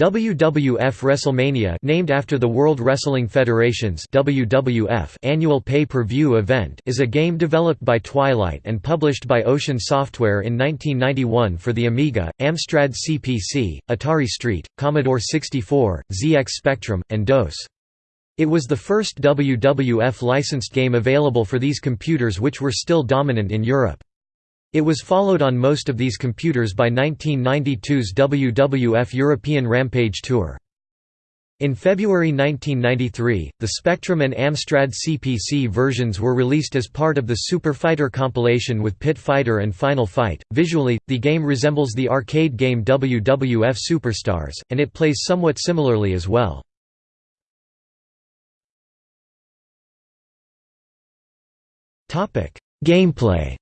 WWF WrestleMania named after the World Wrestling Federation's WWF annual pay-per-view event is a game developed by Twilight and published by Ocean Software in 1991 for the Amiga, Amstrad CPC, Atari ST, Commodore 64, ZX Spectrum, and DOS. It was the first WWF licensed game available for these computers which were still dominant in Europe. It was followed on most of these computers by 1992's WWF European Rampage Tour. In February 1993, the Spectrum and Amstrad CPC versions were released as part of the Super Fighter compilation with Pit Fighter and Final Fight. Visually, the game resembles the arcade game WWF Superstars, and it plays somewhat similarly as well. Gameplay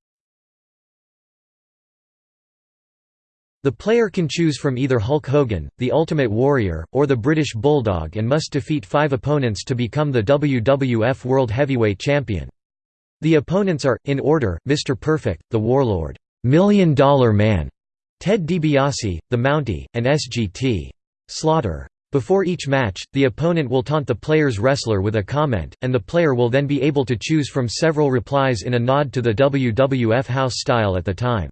The player can choose from either Hulk Hogan, the Ultimate Warrior, or the British Bulldog and must defeat five opponents to become the WWF World Heavyweight Champion. The opponents are, in order, Mr. Perfect, the Warlord, Million Dollar Man, Ted DiBiase, the Mountie, and SGT. Slaughter. Before each match, the opponent will taunt the player's wrestler with a comment, and the player will then be able to choose from several replies in a nod to the WWF house style at the time.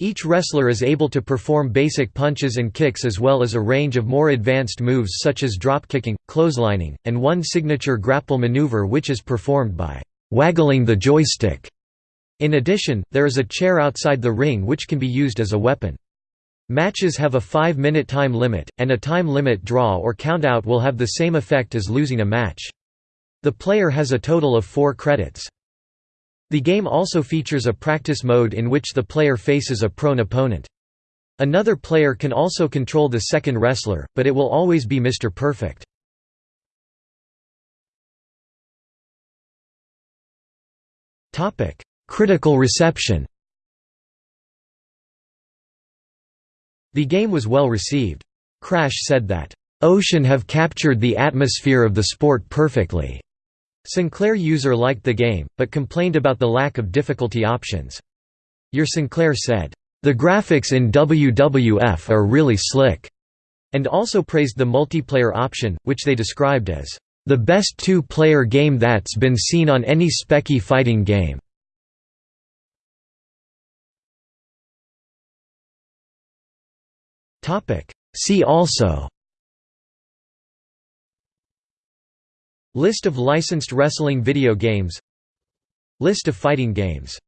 Each wrestler is able to perform basic punches and kicks as well as a range of more advanced moves such as dropkicking, clotheslining, and one signature grapple maneuver which is performed by «waggling the joystick». In addition, there is a chair outside the ring which can be used as a weapon. Matches have a 5-minute time limit, and a time limit draw or countout will have the same effect as losing a match. The player has a total of four credits. The game also features a practice mode in which the player faces a prone opponent. Another player can also control the second wrestler, but it will always be Mr. Perfect. Critical reception The game was well received. Crash said that, "...Ocean have captured the atmosphere of the sport perfectly." Sinclair user liked the game, but complained about the lack of difficulty options. Your Sinclair said, "...the graphics in WWF are really slick," and also praised the multiplayer option, which they described as, "...the best two-player game that's been seen on any Speccy fighting game." See also List of licensed wrestling video games. List of fighting games